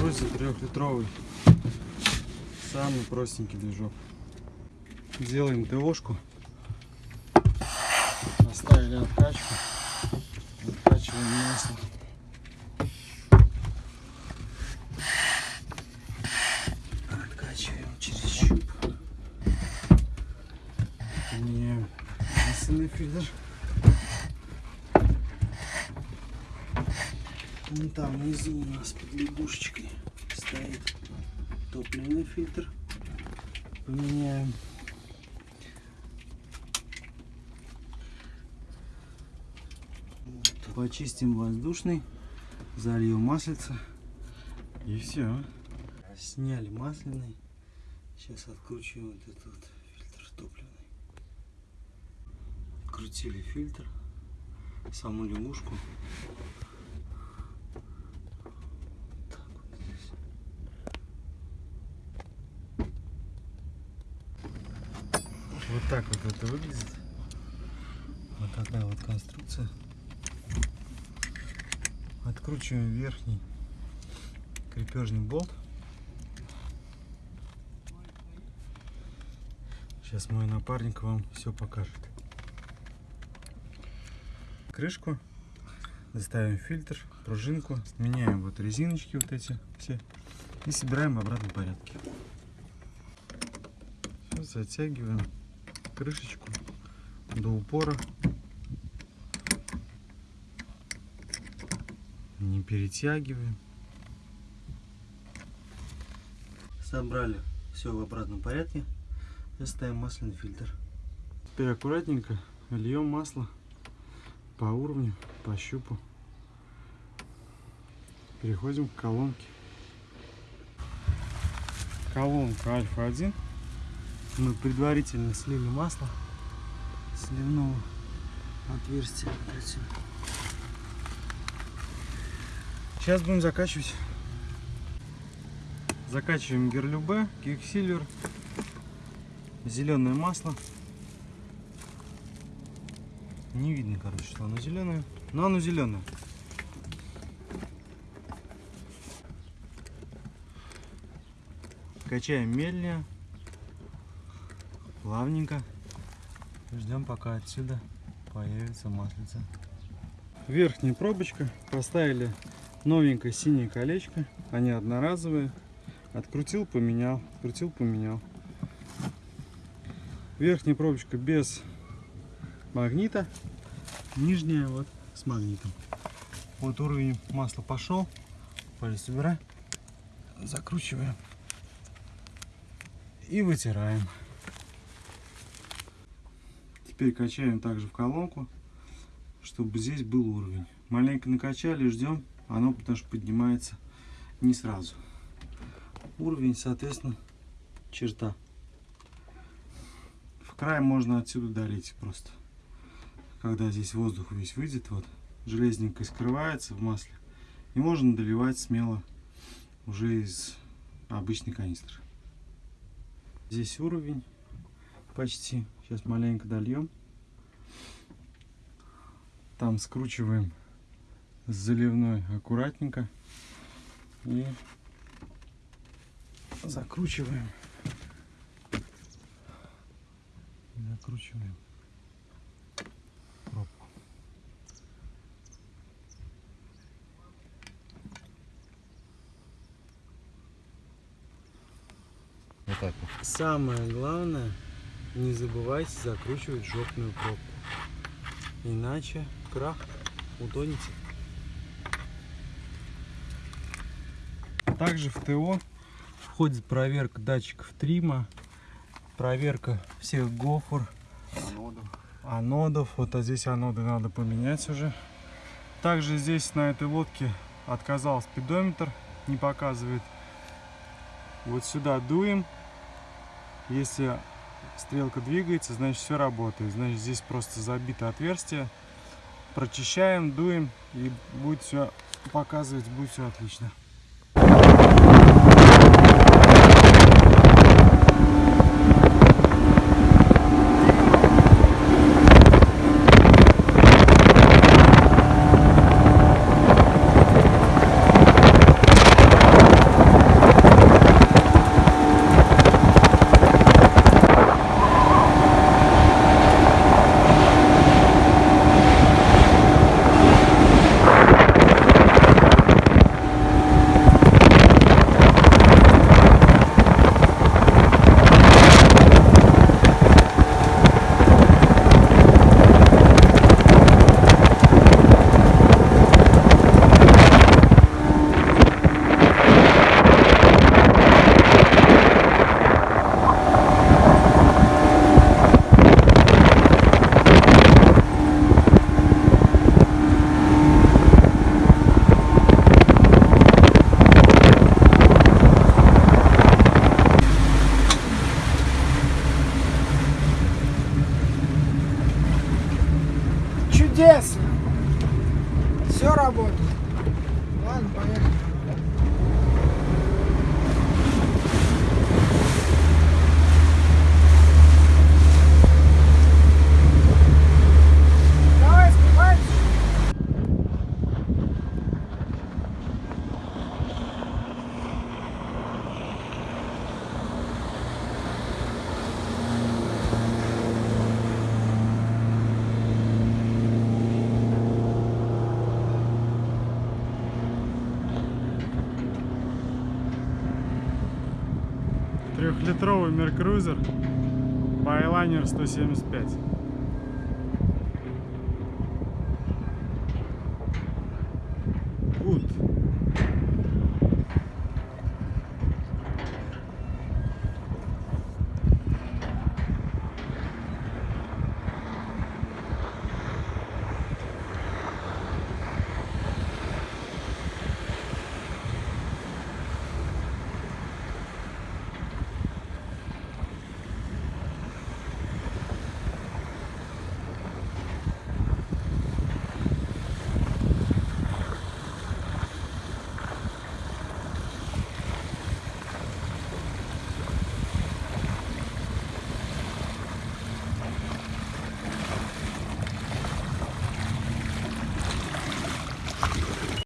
Друзья, трехлитровый. Самый простенький движок. Делаем ТОшку. Поставили откачку. Откачиваем масло. Откачиваем через щуп. Меняем масляный фильтр. Вон там внизу у нас под лягушечкой стоит топливный фильтр. Поменяем. Почистим воздушный, зальем маслица и все. Сняли масляный. Сейчас откручиваем вот этот вот фильтр топливный. Крутили фильтр, саму лягушку. Так вот здесь. Вот так вот это выглядит. Вот такая вот конструкция. Откручиваем верхний крепежный болт. Сейчас мой напарник вам все покажет. Крышку, заставим фильтр, пружинку, меняем вот резиночки вот эти все и собираем в обратном порядке. Всё, затягиваем крышечку до упора. Не перетягиваем. Собрали все в обратном порядке. И ставим масляный фильтр. Теперь аккуратненько льем масло по уровню, по щупу. Переходим к колонке. Колонка альфа-1. Мы предварительно слили масло сливного отверстия. отсюда. Сейчас будем закачивать. Закачиваем герлюбе, киксилвер, зеленое масло. Не видно, короче, что оно зеленое, но оно зеленое. Качаем медленнее, плавненько. Ждем, пока отсюда появится маслица. Верхняя пробочка. Поставили новенькое синее колечко. Они одноразовые. Открутил, поменял. Открутил, поменял. Верхняя пробочка без магнита. Нижняя вот с магнитом. Вот уровень масла пошел. Палец убирай. Закручиваем. И вытираем. Теперь качаем также в колонку, чтобы здесь был уровень. Маленько накачали, ждем. Оно потому что поднимается не сразу. Уровень, соответственно, черта. В край можно отсюда долить просто. Когда здесь воздух весь выйдет, вот, железненько скрывается в масле. И можно доливать смело уже из обычной канистры. Здесь уровень почти. Сейчас маленько дольем. Там скручиваем с заливной аккуратненько. И закручиваем. Закручиваем пробку. Вот так вот. Самое главное, не забывайте закручивать жопную пробку. Иначе крах утонете. Также в ТО входит проверка датчиков трима, проверка всех гофр, Анодов. анодов. Вот а здесь аноды надо поменять уже. Также здесь на этой лодке отказал спидометр, не показывает. Вот сюда дуем. Если стрелка двигается, значит все работает. Значит здесь просто забито отверстие. Прочищаем, дуем и будет все показывать, будет все отлично. Трехлитровый Меркрузер Байлайнер 175.